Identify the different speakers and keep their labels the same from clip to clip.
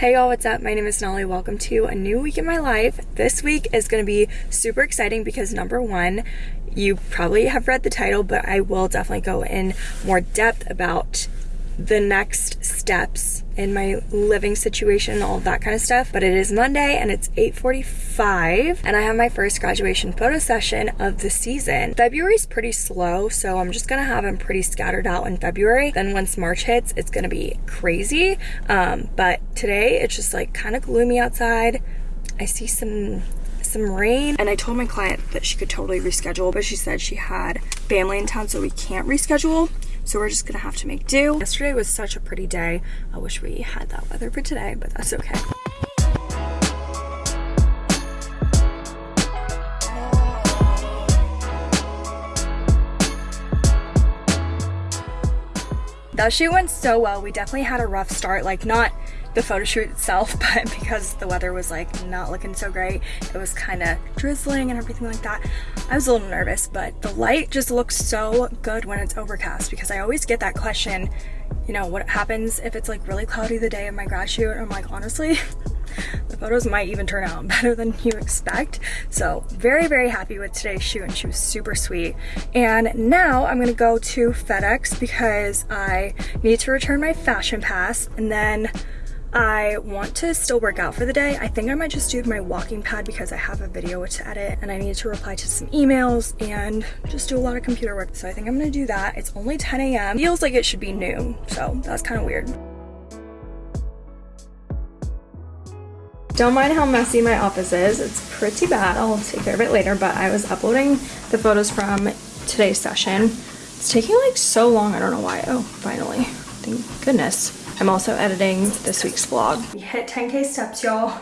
Speaker 1: Hey y'all, what's up? My name is Nolly. Welcome to a new week in my life. This week is going to be super exciting because number one, you probably have read the title, but I will definitely go in more depth about the next steps in my living situation, all that kind of stuff. But it is Monday and it's 8.45 and I have my first graduation photo session of the season. February is pretty slow, so I'm just gonna have them pretty scattered out in February. Then once March hits, it's gonna be crazy. Um, but today it's just like kind of gloomy outside. I see some some rain and I told my client that she could totally reschedule but she said she had family in town so we can't reschedule so we're just gonna have to make do. Yesterday was such a pretty day. I wish we had that weather for today, but that's okay. That shoot went so well. We definitely had a rough start, like not the photo shoot itself, but because the weather was like not looking so great, it was kind of drizzling and everything like that. I was a little nervous, but the light just looks so good when it's overcast because I always get that question, you know, what happens if it's like really cloudy the day of my grad shoot? I'm like, honestly, the photos might even turn out better than you expect. So very, very happy with today's shoot and she was super sweet. And now I'm gonna go to FedEx because I need to return my fashion pass and then I want to still work out for the day. I think I might just do my walking pad because I have a video to edit and I need to reply to some emails and just do a lot of computer work. So I think I'm gonna do that. It's only 10 a.m. Feels like it should be noon, so that's kind of weird. Don't mind how messy my office is. It's pretty bad. I'll take care of it later, but I was uploading the photos from today's session. It's taking like so long. I don't know why. Oh, finally. Thank goodness. I'm also editing this week's vlog. We hit 10k steps, y'all.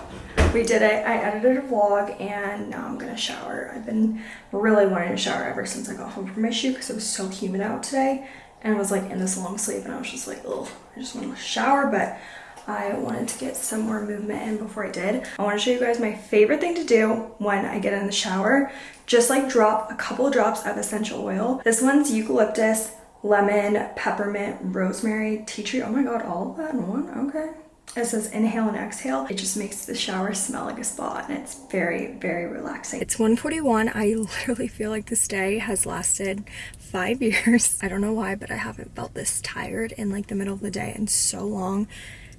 Speaker 1: We did it. I edited a vlog and now I'm gonna shower. I've been really wanting to shower ever since I got home from my shoot because it was so humid out today and I was like in this long sleeve and I was just like, oh, I just want to shower, but I wanted to get some more movement in before I did. I want to show you guys my favorite thing to do when I get in the shower. Just like drop a couple drops of essential oil. This one's eucalyptus lemon, peppermint, rosemary, tea tree. Oh my god, all of that in one? Okay. It says inhale and exhale. It just makes the shower smell like a spa and it's very, very relaxing. It's 141. I literally feel like this day has lasted five years. I don't know why, but I haven't felt this tired in like the middle of the day in so long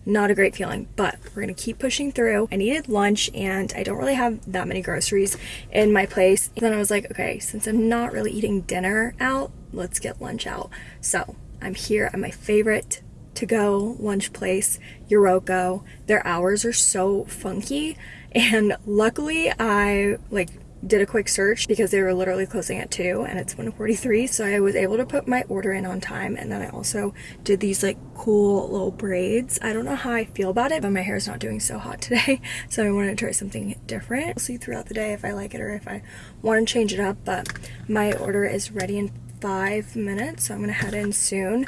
Speaker 1: not a great feeling but we're gonna keep pushing through i needed lunch and i don't really have that many groceries in my place and then i was like okay since i'm not really eating dinner out let's get lunch out. So I'm here at my favorite to go lunch place, Uroko. Their hours are so funky and luckily I like did a quick search because they were literally closing at 2 and it's 1:43, so I was able to put my order in on time and then I also did these like cool little braids. I don't know how I feel about it but my hair is not doing so hot today so I wanted to try something different. We'll see throughout the day if I like it or if I want to change it up but my order is ready in five minutes, so I'm gonna head in soon.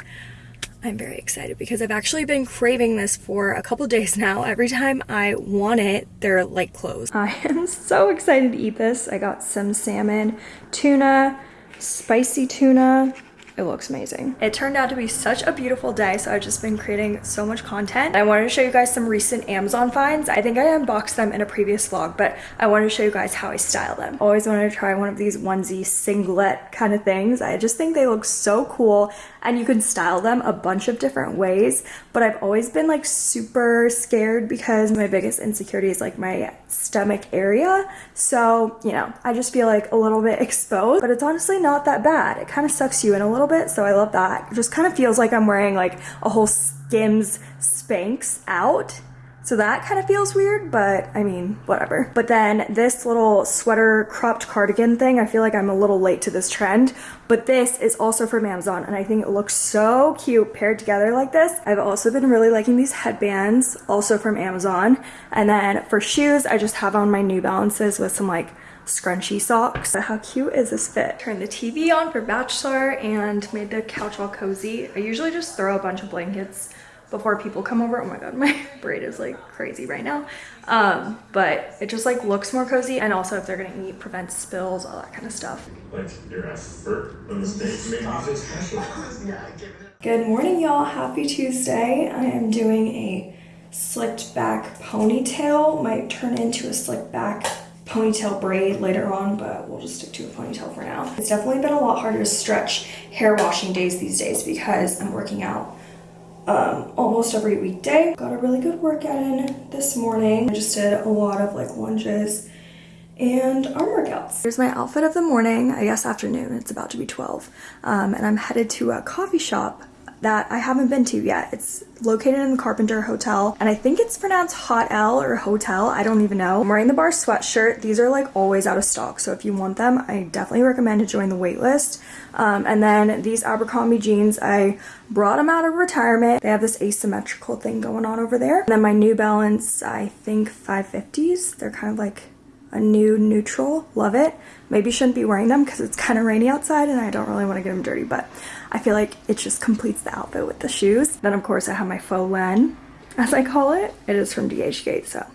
Speaker 1: I'm very excited because I've actually been craving this for a couple days now. Every time I want it, they're like closed. I am so excited to eat this. I got some salmon, tuna, spicy tuna, it looks amazing. It turned out to be such a beautiful day, so I've just been creating so much content. I wanted to show you guys some recent Amazon finds. I think I unboxed them in a previous vlog, but I wanted to show you guys how I style them. Always wanted to try one of these onesie singlet kind of things. I just think they look so cool and you can style them a bunch of different ways, but I've always been like super scared because my biggest insecurity is like my stomach area. So, you know, I just feel like a little bit exposed, but it's honestly not that bad. It kind of sucks you in a little bit, so I love that. It just kind of feels like I'm wearing like a whole Skims Spanx out so that kind of feels weird, but I mean, whatever. But then this little sweater cropped cardigan thing, I feel like I'm a little late to this trend, but this is also from Amazon and I think it looks so cute paired together like this. I've also been really liking these headbands, also from Amazon. And then for shoes, I just have on my New Balances with some like scrunchy socks. How cute is this fit? Turned the TV on for Bachelor and made the couch all cozy. I usually just throw a bunch of blankets before people come over. Oh my god, my braid is like crazy right now. Um, but it just like looks more cozy and also if they're gonna eat, prevents spills, all that kind of stuff. Good morning y'all, happy Tuesday. I am doing a slicked back ponytail. Might turn into a slicked back ponytail braid later on, but we'll just stick to a ponytail for now. It's definitely been a lot harder to stretch hair washing days these days because I'm working out um, almost every weekday. Got a really good workout in this morning. I just did a lot of like lunges and arm workouts. Here's my outfit of the morning, I guess afternoon, it's about to be 12. Um, and I'm headed to a coffee shop that I haven't been to yet. It's located in the Carpenter Hotel, and I think it's pronounced Hot L or Hotel, I don't even know. I'm wearing the bar sweatshirt. These are like always out of stock, so if you want them, I definitely recommend to join the waitlist. Um, and then these Abercrombie jeans, I brought them out of retirement. They have this asymmetrical thing going on over there. And then my New Balance, I think 550s. They're kind of like a new neutral. Love it. Maybe shouldn't be wearing them because it's kind of rainy outside and I don't really want to get them dirty, but I feel like it just completes the outfit with the shoes. Then of course I have my faux len, as I call it. It is from DHgate, so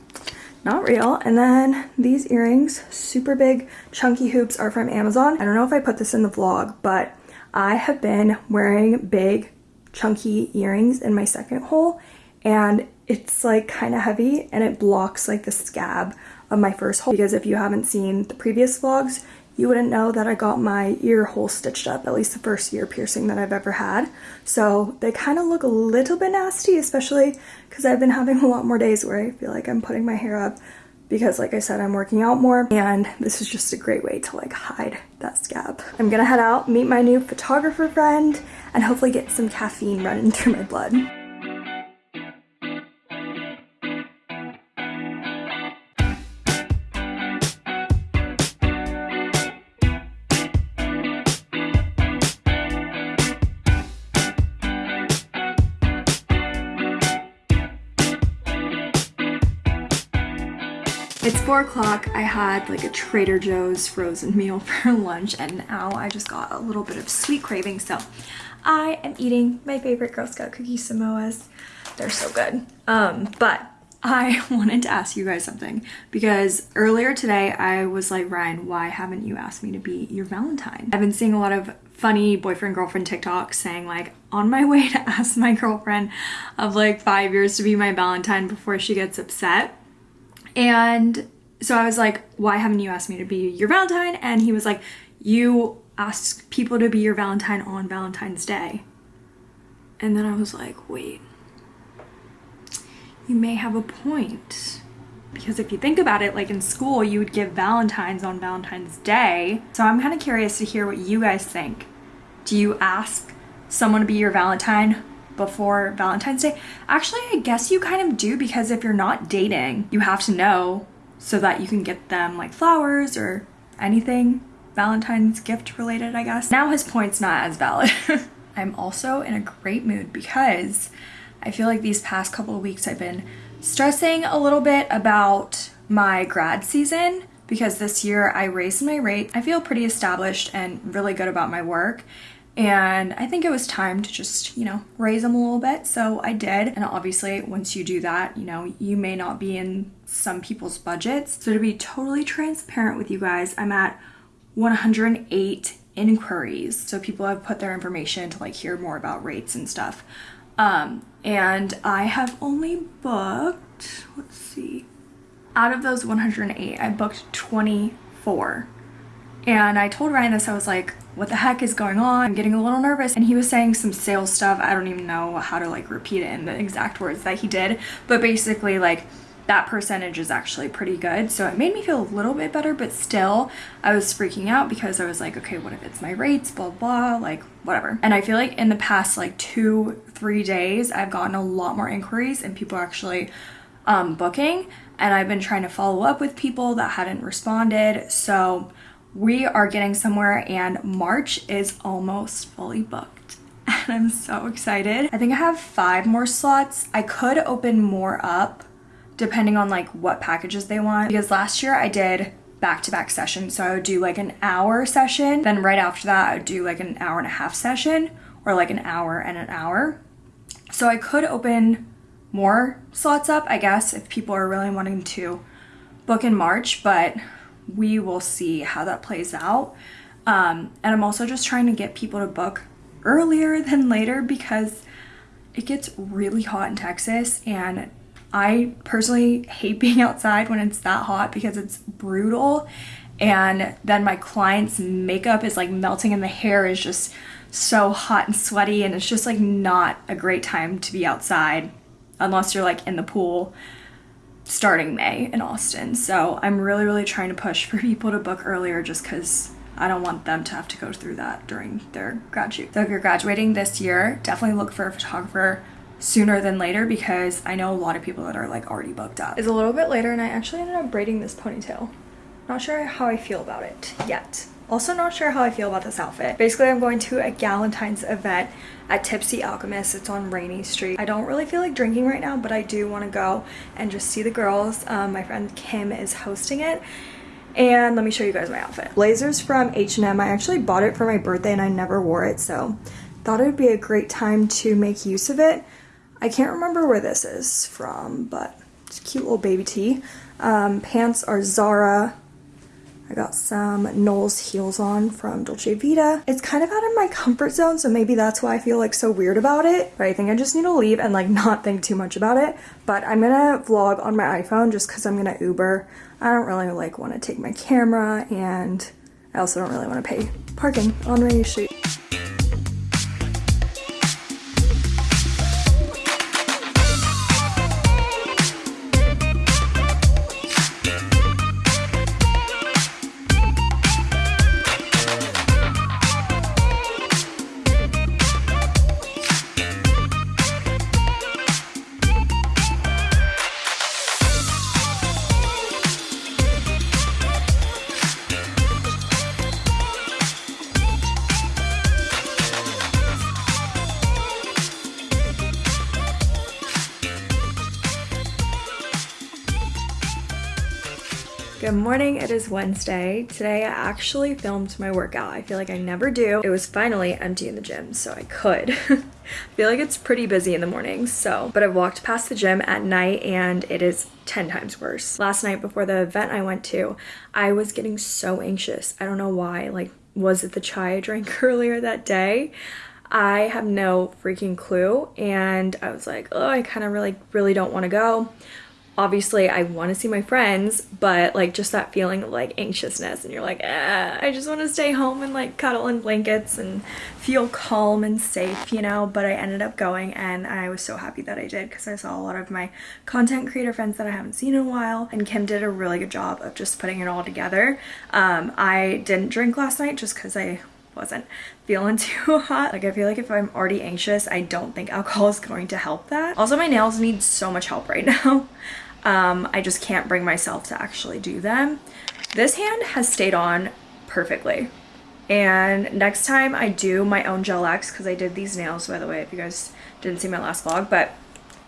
Speaker 1: not real. And then these earrings, super big chunky hoops are from Amazon. I don't know if I put this in the vlog, but I have been wearing big chunky earrings in my second hole and it's like kind of heavy and it blocks like the scab of my first hole because if you haven't seen the previous vlogs you wouldn't know that I got my ear hole stitched up, at least the first ear piercing that I've ever had. So they kind of look a little bit nasty, especially because I've been having a lot more days where I feel like I'm putting my hair up because like I said, I'm working out more and this is just a great way to like hide that scab. I'm gonna head out, meet my new photographer friend, and hopefully get some caffeine running through my blood. It's four o'clock. I had like a Trader Joe's frozen meal for lunch and now I just got a little bit of sweet craving. So I am eating my favorite Girl Scout cookie Samoas. They're so good. Um, but I wanted to ask you guys something because earlier today I was like, Ryan, why haven't you asked me to be your Valentine? I've been seeing a lot of funny boyfriend girlfriend TikToks saying like on my way to ask my girlfriend of like five years to be my Valentine before she gets upset. And so I was like, why haven't you asked me to be your Valentine? And he was like, you ask people to be your Valentine on Valentine's Day. And then I was like, wait, you may have a point. Because if you think about it, like in school, you would give Valentines on Valentine's Day. So I'm kind of curious to hear what you guys think. Do you ask someone to be your Valentine before Valentine's Day. Actually, I guess you kind of do because if you're not dating, you have to know so that you can get them like flowers or anything Valentine's gift related, I guess. Now his point's not as valid. I'm also in a great mood because I feel like these past couple of weeks I've been stressing a little bit about my grad season because this year I raised my rate. I feel pretty established and really good about my work and I think it was time to just, you know, raise them a little bit. So I did. And obviously, once you do that, you know, you may not be in some people's budgets. So to be totally transparent with you guys, I'm at 108 inquiries. So people have put their information to like hear more about rates and stuff. Um, and I have only booked, let's see, out of those 108, I booked 24. And I told Ryan this, I was like, what the heck is going on? I'm getting a little nervous. And he was saying some sales stuff. I don't even know how to like repeat it in the exact words that he did. But basically like that percentage is actually pretty good. So it made me feel a little bit better, but still I was freaking out because I was like, okay, what if it's my rates, blah, blah, like whatever. And I feel like in the past like two, three days, I've gotten a lot more inquiries and people actually um, booking. And I've been trying to follow up with people that hadn't responded. So we are getting somewhere and March is almost fully booked and I'm so excited. I think I have five more slots. I could open more up depending on like what packages they want. Because last year I did back-to-back -back sessions. So I would do like an hour session. Then right after that I would do like an hour and a half session or like an hour and an hour. So I could open more slots up I guess if people are really wanting to book in March but we will see how that plays out. Um, and I'm also just trying to get people to book earlier than later because it gets really hot in Texas and I personally hate being outside when it's that hot because it's brutal. And then my client's makeup is like melting and the hair is just so hot and sweaty and it's just like not a great time to be outside unless you're like in the pool starting May in Austin. So I'm really, really trying to push for people to book earlier just because I don't want them to have to go through that during their graduate. So if you're graduating this year, definitely look for a photographer sooner than later because I know a lot of people that are like already booked up. It's a little bit later and I actually ended up braiding this ponytail. Not sure how I feel about it yet. Also not sure how I feel about this outfit. Basically, I'm going to a Galentine's event at Tipsy Alchemist. It's on Rainey Street. I don't really feel like drinking right now, but I do want to go and just see the girls. Um, my friend Kim is hosting it. And let me show you guys my outfit. Blazers from H&M. I actually bought it for my birthday and I never wore it, so thought it would be a great time to make use of it. I can't remember where this is from, but it's a cute little baby tee. Um, pants are Zara I got some Knowles heels on from Dolce Vita. It's kind of out of my comfort zone, so maybe that's why I feel like so weird about it. But I think I just need to leave and like not think too much about it. But I'm gonna vlog on my iPhone just because I'm gonna Uber. I don't really like want to take my camera and I also don't really want to pay parking on Rainey Street. Morning, it is Wednesday. Today I actually filmed my workout. I feel like I never do. It was finally empty in the gym, so I could. I feel like it's pretty busy in the mornings, so. But I've walked past the gym at night and it is 10 times worse. Last night before the event I went to, I was getting so anxious. I don't know why. Like, was it the chai I drank earlier that day? I have no freaking clue. And I was like, oh, I kind of really, really don't want to go obviously I want to see my friends, but like just that feeling of like anxiousness and you're like, ah, I just want to stay home and like cuddle in blankets and feel calm and safe, you know, but I ended up going and I was so happy that I did because I saw a lot of my content creator friends that I haven't seen in a while and Kim did a really good job of just putting it all together. Um, I didn't drink last night just because I wasn't feeling too hot. Like I feel like if I'm already anxious, I don't think alcohol is going to help that. Also my nails need so much help right now. Um, I just can't bring myself to actually do them. This hand has stayed on perfectly. And next time I do my own gel X, because I did these nails, by the way, if you guys didn't see my last vlog, but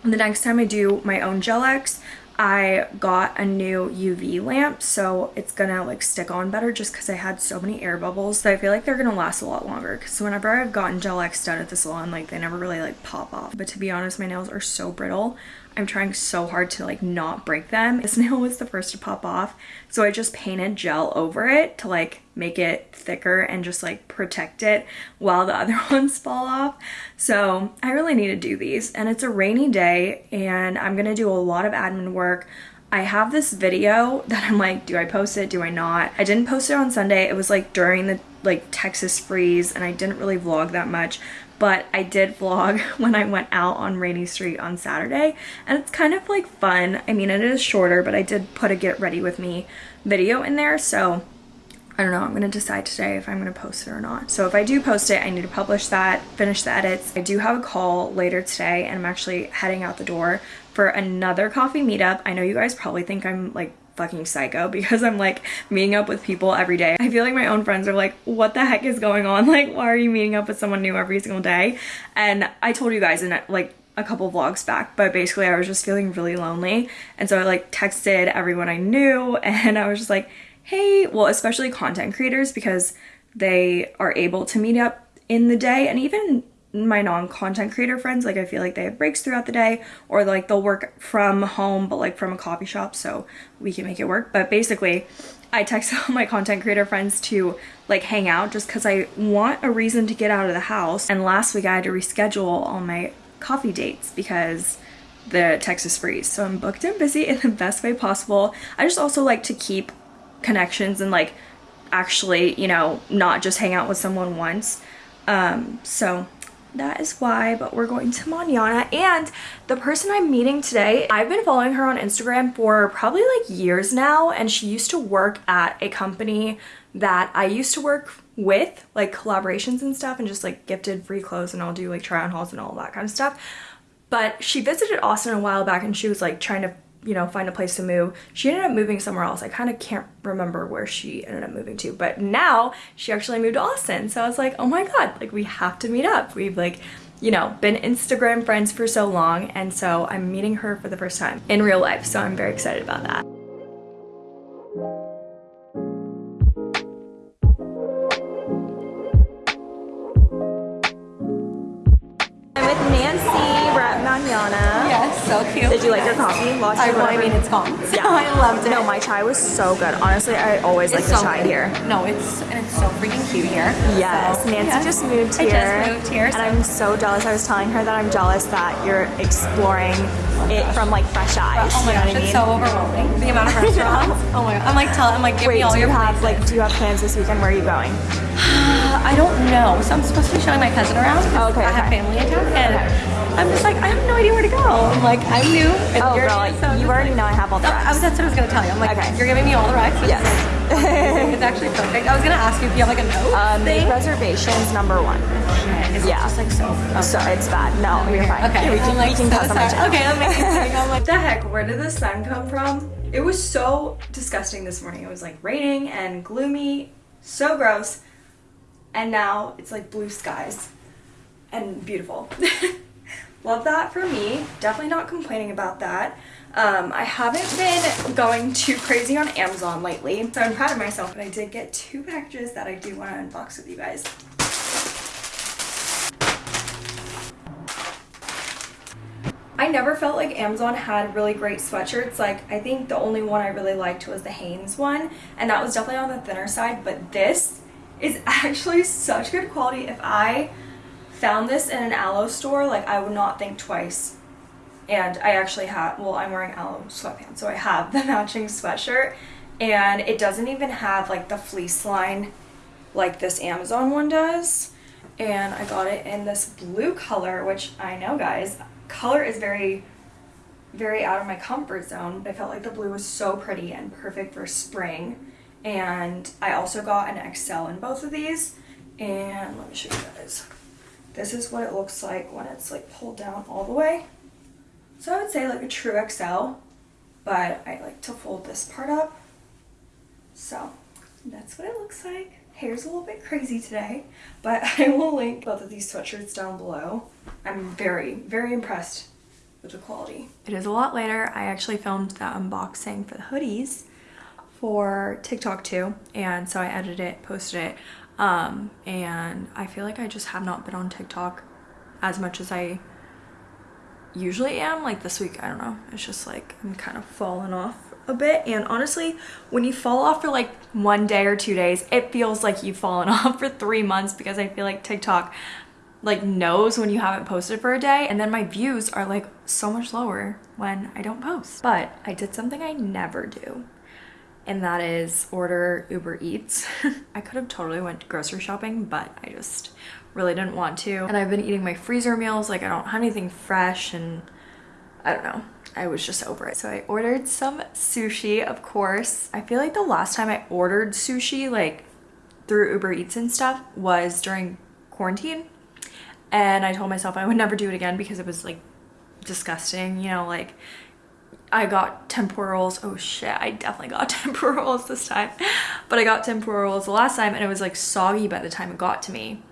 Speaker 1: the next time I do my own gel X, I got a new UV lamp so it's gonna like stick on better just because I had so many air bubbles that I feel like they're gonna last a lot longer because whenever I've gotten gel X done at the salon like they never really like pop off but to be honest my nails are so brittle I'm trying so hard to like not break them. This nail was the first to pop off so I just painted gel over it to like make it thicker and just like protect it while the other ones fall off. So I really need to do these and it's a rainy day and I'm gonna do a lot of admin work. I have this video that I'm like, do I post it? Do I not? I didn't post it on Sunday. It was like during the like Texas freeze and I didn't really vlog that much, but I did vlog when I went out on Rainey Street on Saturday and it's kind of like fun. I mean, it is shorter, but I did put a get ready with me video in there. So I don't know, I'm gonna decide today if I'm gonna post it or not. So if I do post it, I need to publish that, finish the edits. I do have a call later today and I'm actually heading out the door for another coffee meetup. I know you guys probably think I'm like fucking psycho because I'm like meeting up with people every day. I feel like my own friends are like, what the heck is going on? Like, why are you meeting up with someone new every single day? And I told you guys in like a couple vlogs back, but basically I was just feeling really lonely. And so I like texted everyone I knew and I was just like, hey, well, especially content creators because they are able to meet up in the day and even my non-content creator friends like i feel like they have breaks throughout the day or like they'll work from home but like from a coffee shop so we can make it work but basically i text all my content creator friends to like hang out just because i want a reason to get out of the house and last week i had to reschedule all my coffee dates because the Texas freeze. So I'm booked and busy in the best way possible. I just also like to keep connections and like actually, you know, not just hang out with someone once. Um, so that is why, but we're going to Manana. And the person I'm meeting today, I've been following her on Instagram for probably like years now. And she used to work at a company that I used to work with, like collaborations and stuff, and just like gifted free clothes and I'll do like try on hauls and all that kind of stuff. But she visited Austin a while back and she was like trying to you know, find a place to move. She ended up moving somewhere else. I kind of can't remember where she ended up moving to, but now she actually moved to Austin. So I was like, oh my God, like we have to meet up. We've like, you know, been Instagram friends for so long. And so I'm meeting her for the first time in real life. So I'm very excited about that.
Speaker 2: So cute.
Speaker 1: Did you like your coffee? Lost
Speaker 2: I, well, I mean, it's gone.
Speaker 1: Yeah.
Speaker 2: I loved it.
Speaker 1: No, my chai was so good. Honestly, I always like
Speaker 2: it's
Speaker 1: the
Speaker 2: so
Speaker 1: chai
Speaker 2: good.
Speaker 1: here.
Speaker 2: No, it's and it's so freaking cute here.
Speaker 1: Yes,
Speaker 2: So,
Speaker 1: Nancy
Speaker 2: yeah.
Speaker 1: just moved
Speaker 2: I
Speaker 1: here.
Speaker 2: just moved here,
Speaker 1: And
Speaker 2: so-
Speaker 1: I'm so jealous. I was telling her that I'm jealous that you're exploring it from like fresh eyes.
Speaker 2: Oh my
Speaker 1: you
Speaker 2: gosh,
Speaker 1: what I mean?
Speaker 2: it's so overwhelming. The amount of restaurants. oh my god. I'm like telling. I'm like, give
Speaker 1: Wait,
Speaker 2: me all
Speaker 1: do you
Speaker 2: your
Speaker 1: have
Speaker 2: places.
Speaker 1: like do you have plans this weekend? Where are you going?
Speaker 2: I don't know. So I'm supposed to be showing my cousin around. 'cause
Speaker 1: Okay,
Speaker 2: I have
Speaker 1: okay.
Speaker 2: family in town, and I'm just like, I have no idea where to go. I'm like, I'm new. And
Speaker 1: Oh,
Speaker 2: you're
Speaker 1: girl,
Speaker 2: new, so
Speaker 1: you already
Speaker 2: like-
Speaker 1: know I have all the
Speaker 2: No, I was,
Speaker 1: recs.
Speaker 2: that's what I was gonna tell you. I'm like,
Speaker 1: Okay.
Speaker 2: you're giving me all the rights.
Speaker 1: Yes.
Speaker 2: it's actually perfect. I was gonna ask you if you have like a note
Speaker 1: Uh,
Speaker 2: thing.
Speaker 1: reservations number one.
Speaker 2: It's
Speaker 1: Yeah.
Speaker 2: just like so.
Speaker 1: So it's bad. No, you're fine.
Speaker 2: Okay,
Speaker 1: we can,
Speaker 2: like
Speaker 1: we can
Speaker 2: so
Speaker 1: cuss on my
Speaker 2: sorry.
Speaker 1: channel.
Speaker 2: Okay, that makes sense. I'm like,
Speaker 1: What the heck? Where did the sun come from? It was so disgusting this morning. It was like raining and gloomy, so gross. And now it's like blue skies and beautiful. Love that for me. Definitely not complaining about that. Um, I haven't been going too crazy on Amazon lately, so I'm proud of myself. But I did get two packages that I do want to unbox with you guys. I never felt like Amazon had really great sweatshirts. Like, I think the only one I really liked was the Hanes one, and that was definitely on the thinner side. But this is actually such good quality. If I found this in an Alo store, like, I would not think twice. And I actually have, well, I'm wearing Alo sweatpants, so I have the matching sweatshirt, and it doesn't even have like the fleece line like this Amazon one does. And I got it in this blue color, which I know, guys, color is very, very out of my comfort zone. I felt like the blue was so pretty and perfect for spring. And I also got an XL in both of these. And let me show you guys. This is what it looks like when it's like pulled down all the way. So I would say like a true XL, but I like to fold this part up. So that's what it looks like. Hair's a little bit crazy today, but I will link both of these sweatshirts down below. I'm very, very impressed with the quality. It is a lot later. I actually filmed that unboxing for the hoodies for TikTok too, and so I edited it, posted it, um, and I feel like I just have not been on TikTok as much as I usually am. Like this week, I don't know. It's just like I'm kind of falling off a bit. And honestly, when you fall off for like one day or two days, it feels like you've fallen off for three months because I feel like TikTok like knows when you haven't posted for a day and then my views are like so much lower when I don't post. But I did something I never do and that is order Uber Eats. I could have totally went grocery shopping, but I just really didn't want to. And I've been eating my freezer meals, like I don't have anything fresh and I don't know. I was just over it. So I ordered some sushi, of course. I feel like the last time I ordered sushi, like through Uber Eats and stuff, was during quarantine. And I told myself I would never do it again because it was like disgusting, you know, like I got tempura rolls. Oh shit, I definitely got tempura rolls this time. But I got tempura rolls the last time and it was like soggy by the time it got to me.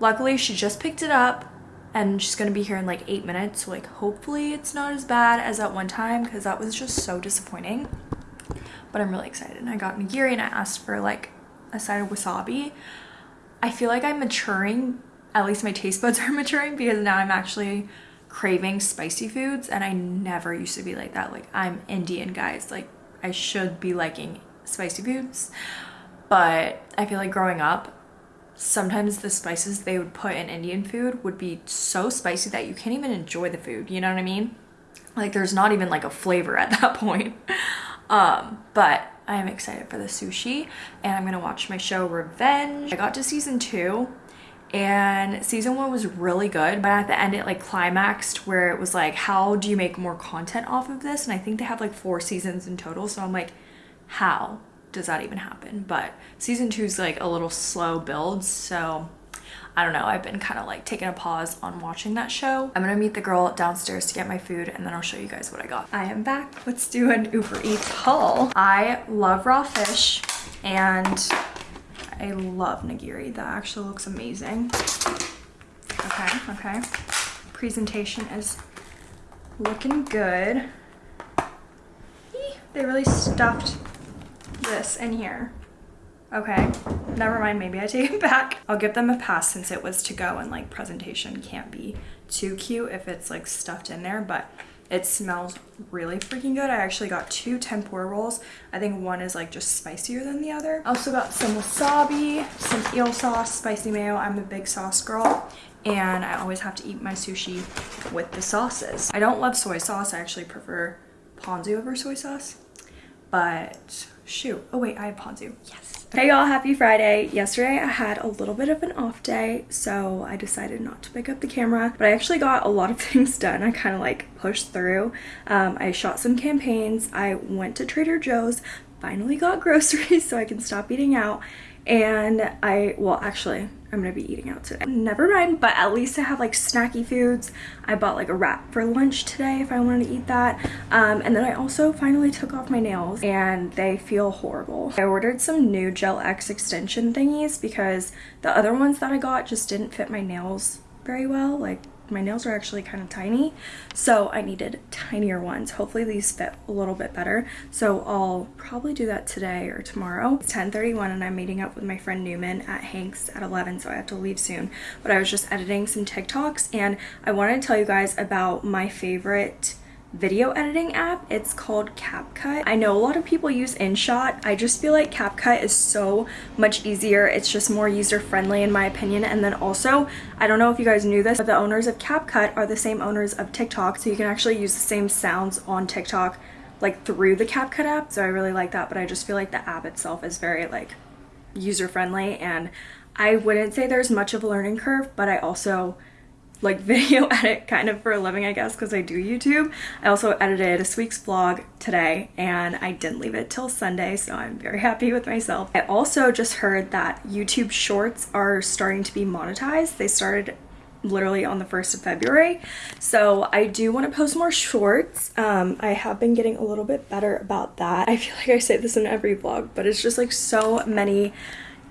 Speaker 1: Luckily, she just picked it up and she's gonna be here in like eight minutes. So like hopefully it's not as bad as that one time because that was just so disappointing. But I'm really excited. And I got nigiri and I asked for like a side of wasabi. I feel like I'm maturing, at least my taste buds are maturing because now I'm actually craving spicy foods and I never used to be like that. Like I'm Indian guys, like I should be liking spicy foods. But I feel like growing up, sometimes the spices they would put in Indian food would be so spicy that you can't even enjoy the food, you know what I mean? Like there's not even like a flavor at that point. Um, but I am excited for the sushi and I'm gonna watch my show Revenge. I got to season two and season one was really good but at the end it like climaxed where it was like how do you make more content off of this and I think they have like four seasons in total so I'm like how does that even happen but season two is like a little slow build so I don't know, I've been kind of like taking a pause on watching that show. I'm gonna meet the girl downstairs to get my food and then I'll show you guys what I got. I am back. Let's do an Uber Eats haul. I love raw fish and I love nigiri. That actually looks amazing. Okay, okay. Presentation is looking good. They really stuffed this in here. Okay, never mind, maybe I take it back. I'll give them a pass since it was to go and like presentation can't be too cute if it's like stuffed in there, but it smells really freaking good. I actually got two tempura rolls. I think one is like just spicier than the other. I also got some wasabi, some eel sauce, spicy mayo. I'm a big sauce girl and I always have to eat my sushi with the sauces. I don't love soy sauce. I actually prefer ponzu over soy sauce, but shoot. Oh wait, I have ponzu. Yes. Hey y'all, happy Friday. Yesterday I had a little bit of an off day, so I decided not to pick up the camera, but I actually got a lot of things done. I kind of like pushed through. Um, I shot some campaigns. I went to Trader Joe's, finally got groceries so I can stop eating out. And I, well actually, I'm gonna be eating out today. Never mind, but at least I have like snacky foods. I bought like a wrap for lunch today if I wanted to eat that. Um, and then I also finally took off my nails and they feel horrible. I ordered some new Gel X extension thingies because the other ones that I got just didn't fit my nails very well. Like my nails are actually kind of tiny so I needed tinier ones. Hopefully these fit a little bit better. So I'll probably do that today or tomorrow. It's 10:31, and I'm meeting up with my friend Newman at Hanks at 11 so I have to leave soon. But I was just editing some TikToks and I wanted to tell you guys about my favorite video editing app. It's called CapCut. I know a lot of people use InShot. I just feel like CapCut is so much easier. It's just more user-friendly in my opinion. And then also, I don't know if you guys knew this, but the owners of CapCut are the same owners of TikTok. So you can actually use the same sounds on TikTok like through the CapCut app. So I really like that. But I just feel like the app itself is very like user-friendly and I wouldn't say there's much of a learning curve, but I also like video edit kind of for a living I guess because I do YouTube. I also edited a week's vlog today and I didn't leave it till Sunday so I'm very happy with myself. I also just heard that YouTube shorts are starting to be monetized. They started literally on the 1st of February. So I do want to post more shorts. Um, I have been getting a little bit better about that. I feel like I say this in every vlog, but it's just like so many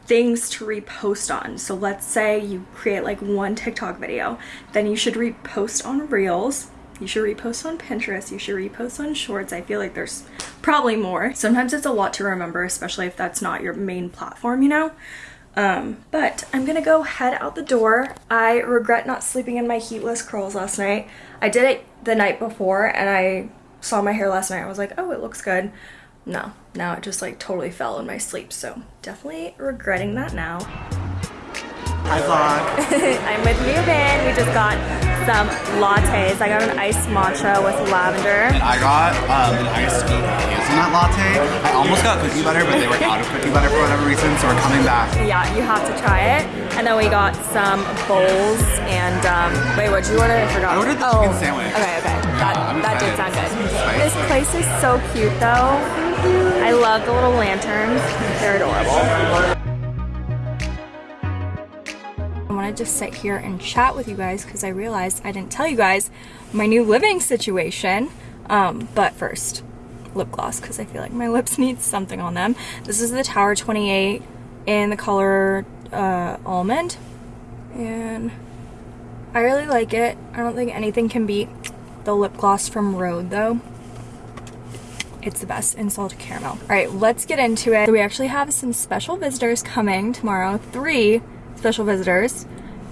Speaker 1: things to repost on. So let's say you create like one TikTok video, then you should repost on Reels, you should repost on Pinterest, you should repost on Shorts. I feel like there's probably more. Sometimes it's a lot to remember, especially if that's not your main platform, you know? Um, but I'm gonna go head out the door. I regret not sleeping in my heatless curls last night. I did it the night before and I saw my hair last night. I was like, oh, it looks good no, now it just like totally fell in my sleep. So definitely regretting that now.
Speaker 3: Hi vlog.
Speaker 2: I'm with Ruben. We just got some lattes. I got an iced matcha with lavender.
Speaker 3: And I got um, an iced hazelnut latte. I almost got cookie butter, but they were out of cookie butter for whatever reason, so we're coming back.
Speaker 2: Yeah, you have to try it. And then we got some bowls and um, wait, what did you order? I forgot.
Speaker 3: I ordered the
Speaker 2: oh,
Speaker 3: chicken sandwich.
Speaker 2: Okay, okay. That,
Speaker 3: I'm
Speaker 2: that did sound good. This place is so cute though. I love the little lanterns. They're adorable.
Speaker 1: I want to just sit here and chat with you guys because I realized I didn't tell you guys my new living situation. Um, but first, lip gloss because I feel like my lips need something on them. This is the Tower 28 in the color uh, almond. And I really like it. I don't think anything can beat the lip gloss from Rhode though. It's the best in salted caramel. All right, let's get into it. So we actually have some special visitors coming tomorrow, three special visitors.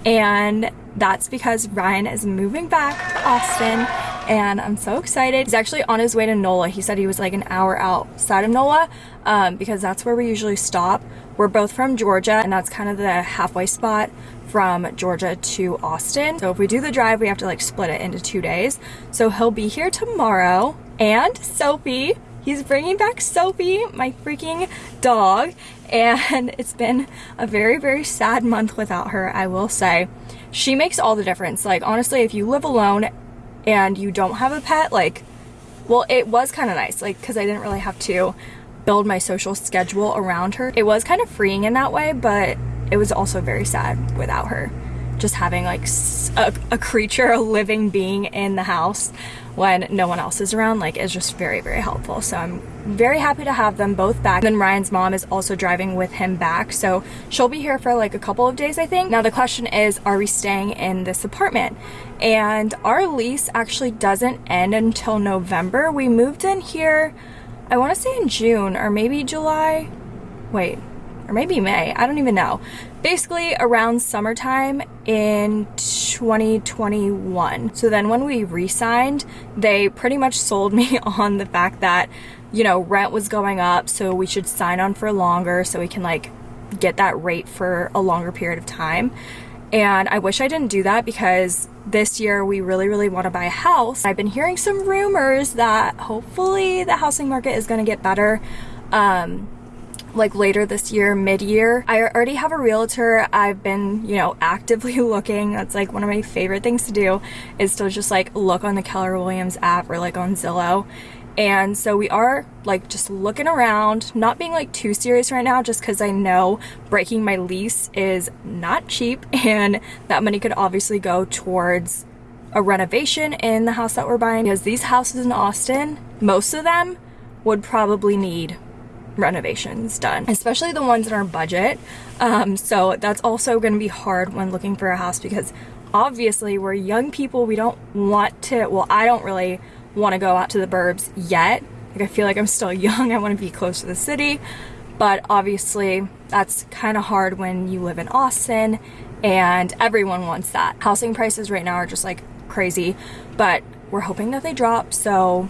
Speaker 1: And that's because Ryan is moving back to Austin and I'm so excited. He's actually on his way to NOLA. He said he was like an hour outside of NOLA um, because that's where we usually stop. We're both from Georgia and that's kind of the halfway spot from Georgia to Austin. So if we do the drive, we have to like split it into two days. So he'll be here tomorrow and Sophie, he's bringing back Sophie, my freaking dog. And it's been a very, very sad month without her, I will say. She makes all the difference. Like honestly, if you live alone and you don't have a pet, like, well, it was kind of nice, like, because I didn't really have to build my social schedule around her. It was kind of freeing in that way, but it was also very sad without her. Just having like a, a creature, a living being in the house when no one else is around, like, is just very, very helpful. So I'm very happy to have them both back. And then Ryan's mom is also driving with him back. So she'll be here for like a couple of days, I think. Now the question is, are we staying in this apartment? And our lease actually doesn't end until November. We moved in here I want to say in June or maybe July. Wait, or maybe May. I don't even know. Basically around summertime in 2021. So then when we re-signed, they pretty much sold me on the fact that, you know, rent was going up, so we should sign on for longer so we can like get that rate for a longer period of time. And I wish I didn't do that because this year we really, really want to buy a house. I've been hearing some rumors that hopefully the housing market is going to get better. Um, like later this year, mid-year. I already have a realtor. I've been, you know, actively looking. That's like one of my favorite things to do is to just like look on the Keller Williams app or like on Zillow and so we are like just looking around, not being like too serious right now just because I know breaking my lease is not cheap and that money could obviously go towards a renovation in the house that we're buying because these houses in Austin, most of them would probably need renovations done, especially the ones in our budget. Um, so that's also going to be hard when looking for a house because obviously we're young people. We don't want to, well, I don't really want to go out to the burbs yet. Like I feel like I'm still young. I want to be close to the city. But obviously that's kind of hard when you live in Austin and everyone wants that. Housing prices right now are just like crazy, but we're hoping that they drop. So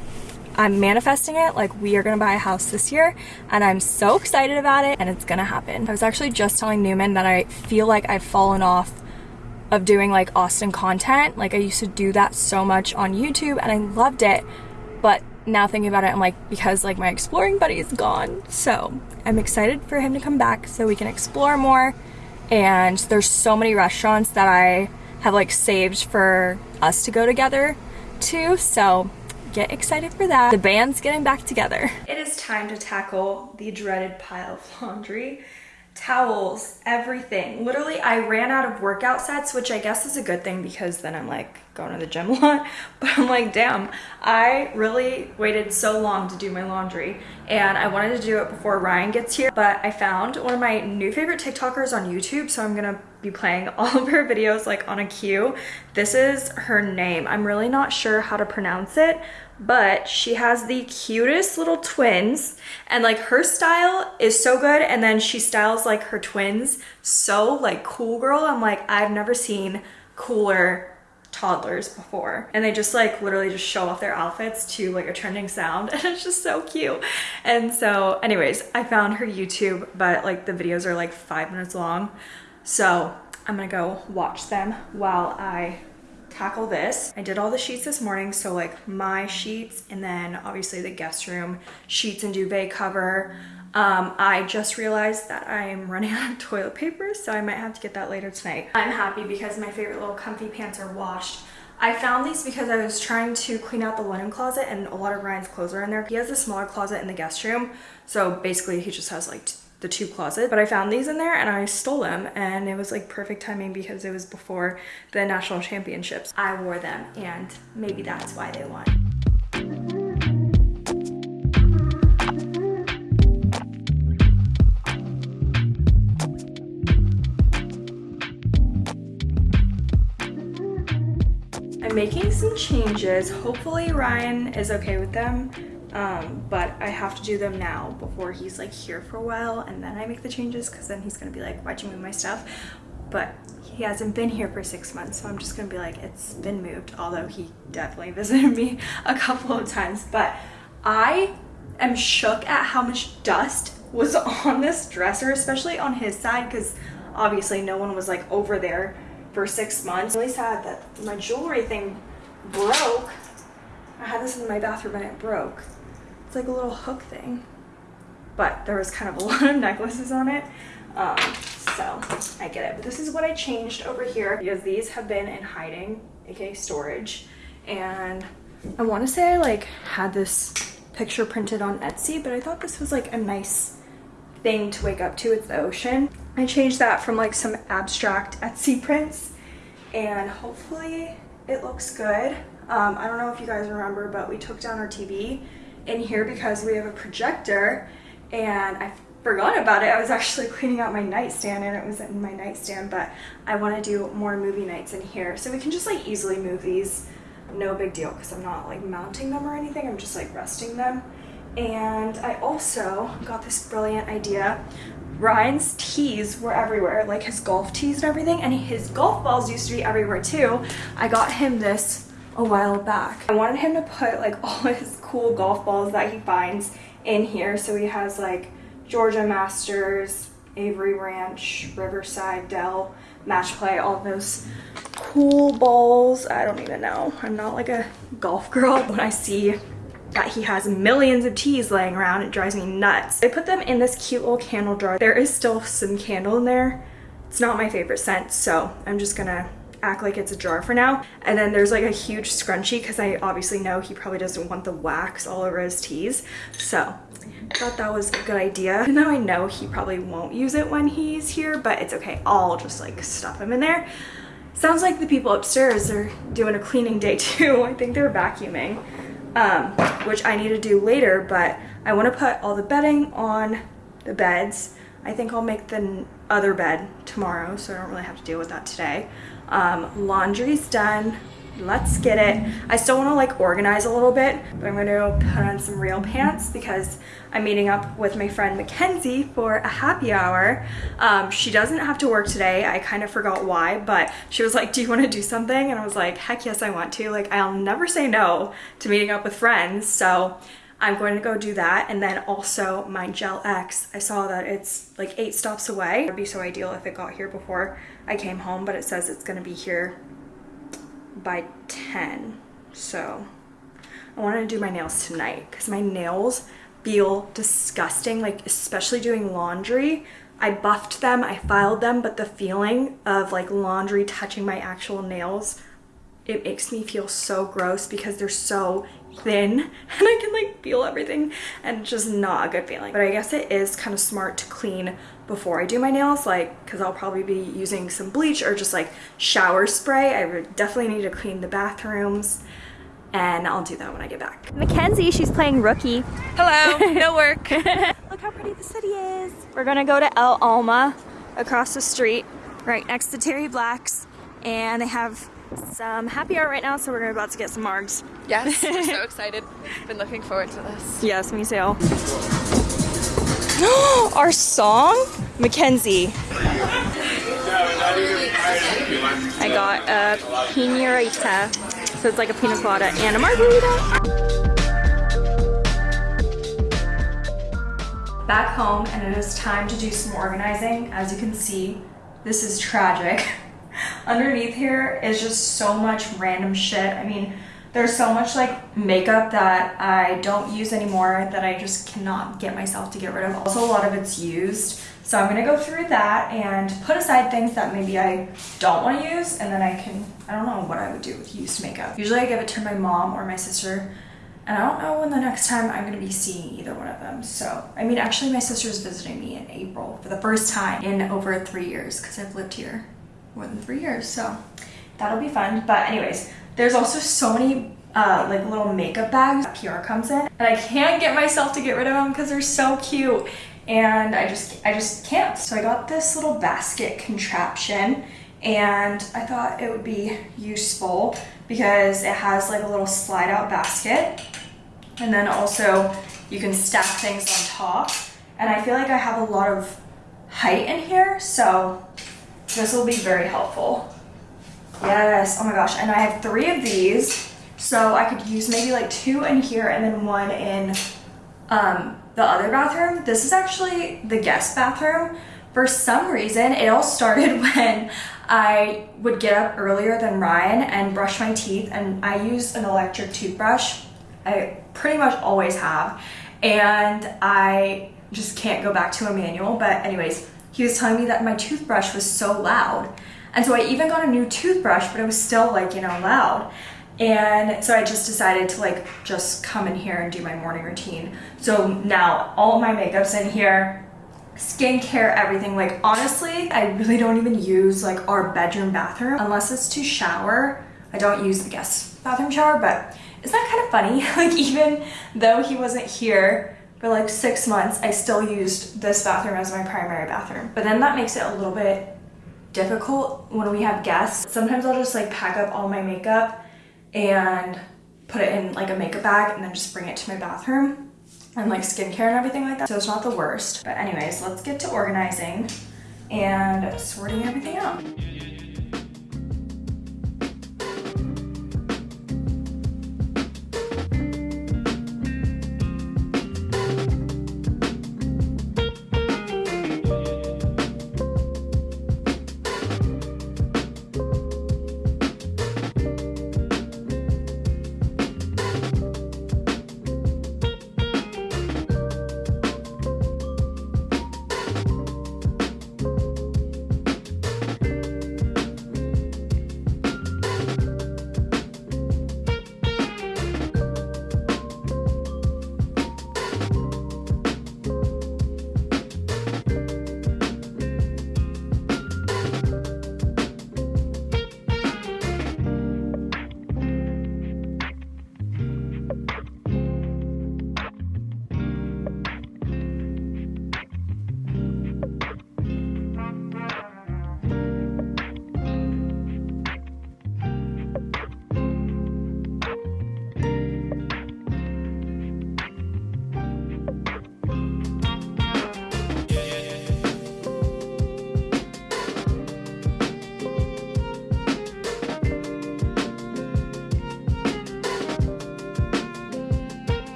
Speaker 1: I'm manifesting it like we are gonna buy a house this year and I'm so excited about it and it's gonna happen. I was actually just telling Newman that I feel like I've fallen off of doing like Austin content. Like I used to do that so much on YouTube and I loved it. But now thinking about it, I'm like, because like my exploring buddy is gone. So I'm excited for him to come back so we can explore more. And there's so many restaurants that I have like saved for us to go together to. So get excited for that. The band's getting back together.
Speaker 4: It is time to tackle the dreaded pile of laundry towels, everything. Literally, I ran out of workout sets, which I guess is a good thing because then I'm like going to the gym a lot. But I'm like, damn, I really waited so long to do my laundry and I wanted to do it before Ryan gets here. But I found one of my new favorite TikTokers on YouTube, so I'm gonna be playing all of her videos like on a cue. This is her name. I'm really not sure how to pronounce it, but she has the cutest little twins and like her style is so good and then she styles like her twins so like cool girl i'm like i've never seen cooler toddlers before and they just like literally just show off their outfits to like a trending sound and it's just so cute and so anyways i found her youtube but like the videos are like five minutes long so i'm gonna go watch them while i tackle this. I did all the sheets this morning, so like my sheets and then obviously the guest room sheets and duvet cover. Um, I just realized that I'm running out of toilet paper, so I might have to get that later tonight. I'm happy because my favorite little comfy pants are washed. I found these because I was trying to clean out the linen closet and a lot of Ryan's clothes are in there. He has a smaller closet in the guest room, so basically he just has like the two closets. but I found these in there and I stole them and it was like perfect timing because it was before the national championships I wore them and maybe that's why they won I'm making some changes. Hopefully Ryan is okay with them um, but I have to do them now before he's like here for a while and then I make the changes because then he's gonna be like why'd you move my stuff
Speaker 1: but he hasn't been here for six months, so I'm just gonna be like, it's been moved, although he definitely visited me a couple of times. But I am shook at how much dust was on this dresser, especially on his side, because obviously no one was like over there for six months. Really sad that my jewelry thing broke. I had this in my bathroom and it broke. It's like a little hook thing. But there was kind of a lot of necklaces on it. Um, so I get it. But this is what I changed over here because these have been in hiding, aka storage. And I want to say I like had this picture printed on Etsy, but I thought this was like a nice thing to wake up to. It's the ocean. I changed that from like some abstract Etsy prints and hopefully it looks good. Um, I don't know if you guys remember, but we took down our TV in here because we have a projector and I forgot about it. I was actually cleaning out my nightstand and it was in my nightstand, but I want to do more movie nights in here. So we can just like easily move these. No big deal because I'm not like mounting them or anything. I'm just like resting them. And I also got this brilliant idea. Ryan's tees were everywhere, like his golf tees and everything, and his golf balls used to be everywhere too. I got him this a while back. I wanted him to put like all his cool golf balls that he finds in here. So he has like Georgia Masters, Avery Ranch, Riverside, Dell, Match Play, all those cool balls. I don't even know. I'm not like a golf girl, but I see he has millions of tees laying around. It drives me nuts. I put them in this cute little candle jar. There is still some candle in there. It's not my favorite scent, so I'm just gonna act like it's a jar for now. And then there's like a huge scrunchie because I obviously know he probably doesn't want the wax all over his tees. So I thought that was a good idea. Even though I know he probably won't use it when he's here, but it's okay. I'll just like stuff him in there. Sounds like the people upstairs are doing a cleaning day too. I think they're vacuuming um, which I need to do later, but I want to put all the bedding on the beds. I think I'll make the other bed tomorrow, so I don't really have to deal with that today. Um, laundry's done let's get it. I still want to like organize a little bit, but I'm going to put on some real pants because I'm meeting up with my friend Mackenzie for a happy hour. Um, she doesn't have to work today. I kind of forgot why, but she was like, do you want to do something? And I was like, heck yes, I want to. Like, I'll never say no to meeting up with friends. So I'm going to go do that. And then also my Gel X, I saw that it's like eight stops away. It'd be so ideal if it got here before I came home, but it says it's going to be here by 10. So I wanted to do my nails tonight because my nails feel disgusting, like especially doing laundry. I buffed them, I filed them, but the feeling of like laundry touching my actual nails, it makes me feel so gross because they're so thin and I can like feel everything and just not a good feeling. But I guess it is kind of smart to clean before I do my nails like because I'll probably be using some bleach or just like shower spray. I definitely need to clean the bathrooms and I'll do that when I get back. Mackenzie, she's playing rookie.
Speaker 2: Hello, no work.
Speaker 1: Look how pretty the city is. We're gonna go to El Alma across the street right next to Terry Black's and they have some happy hour right now, so we're about to get some margs.
Speaker 2: Yes, we're so excited. Been looking forward to this.
Speaker 1: Yes, me too. Our song? Mackenzie. I got a pinarita, so it's like a pina colada and a margarita. Back home, and it is time to do some organizing. As you can see, this is tragic. underneath here is just so much random shit. I mean, there's so much like makeup that I don't use anymore that I just cannot get myself to get rid of. Also, a lot of it's used. So I'm gonna go through that and put aside things that maybe I don't wanna use and then I can, I don't know what I would do with used makeup. Usually I give it to my mom or my sister and I don't know when the next time I'm gonna be seeing either one of them. So, I mean, actually my sister's visiting me in April for the first time in over three years because I've lived here more than three years. So that'll be fun. But anyways, there's also so many uh, like little makeup bags that PR comes in and I can't get myself to get rid of them because they're so cute and I just I just can't. So I got this little basket contraption and I thought it would be useful because it has like a little slide out basket. And then also you can stack things on top. And I feel like I have a lot of height in here so This will be very helpful. Yes, oh my gosh, and I have three of these, so I could use maybe like two in here and then one in um, the other bathroom. This is actually the guest bathroom. For some reason, it all started when I would get up earlier than Ryan and brush my teeth and I use an electric toothbrush. I pretty much always have. And I just can't go back to a manual. But anyways, he was telling me that my toothbrush was so loud. And so I even got a new toothbrush, but it was still like, you know, loud. And so I just decided to like just come in here and do my morning routine. So now all my makeup's in here, skincare, everything. Like honestly, I really don't even use like our bedroom bathroom unless it's to shower. I don't use the guest bathroom shower, but isn't that kind of funny? like even though he wasn't here for like six months, I still used this bathroom as my primary bathroom. But then that makes it a little bit difficult when we have guests. Sometimes I'll just like pack up all my makeup and put it in like a makeup bag and then just bring it to my bathroom and like skincare and everything like that. So it's not the worst. But anyways, let's get to organizing and sorting everything out.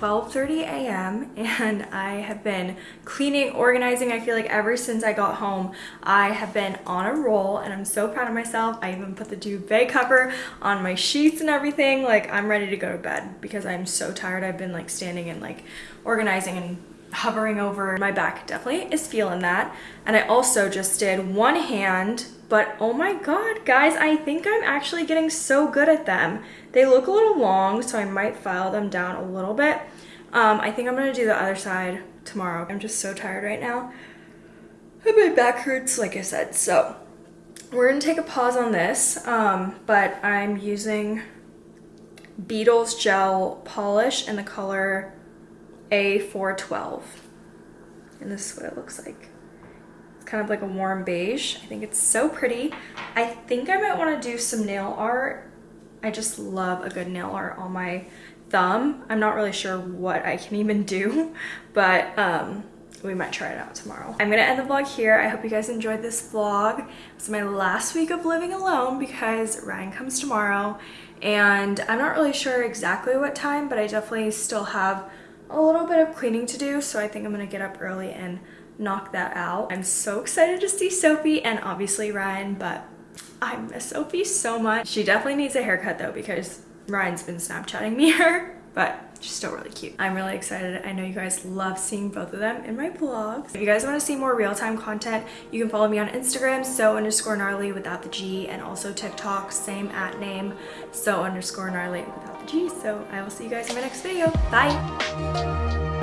Speaker 1: 12.30 a.m. and I have been cleaning, organizing. I feel like ever since I got home, I have been on a roll and I'm so proud of myself. I even put the duvet cover on my sheets and everything. Like I'm ready to go to bed because I'm so tired. I've been like standing and like organizing and hovering over my back. Definitely is feeling that. And I also just did one hand but oh my god guys I think I'm actually getting so good at them. They look a little long so I might file them down a little bit. Um, I think I'm gonna do the other side tomorrow. I'm just so tired right now. My back hurts like I said. So we're gonna take a pause on this um, but I'm using Beetles gel polish in the color a412. And this is what it looks like. It's kind of like a warm beige. I think it's so pretty. I think I might want to do some nail art. I just love a good nail art on my thumb. I'm not really sure what I can even do, but um, we might try it out tomorrow. I'm gonna end the vlog here. I hope you guys enjoyed this vlog. It's my last week of living alone because Ryan comes tomorrow and I'm not really sure exactly what time, but I definitely still have a little bit of cleaning to do, so I think I'm gonna get up early and knock that out. I'm so excited to see Sophie and obviously Ryan, but I miss Sophie so much. She definitely needs a haircut though because Ryan's been Snapchatting me her, but she's still really cute. I'm really excited. I know you guys love seeing both of them in my vlogs. If you guys want to see more real-time content, you can follow me on Instagram, so underscore gnarly without the G, and also TikTok, same at name, so underscore gnarly without So I will see you guys in my next video. Bye!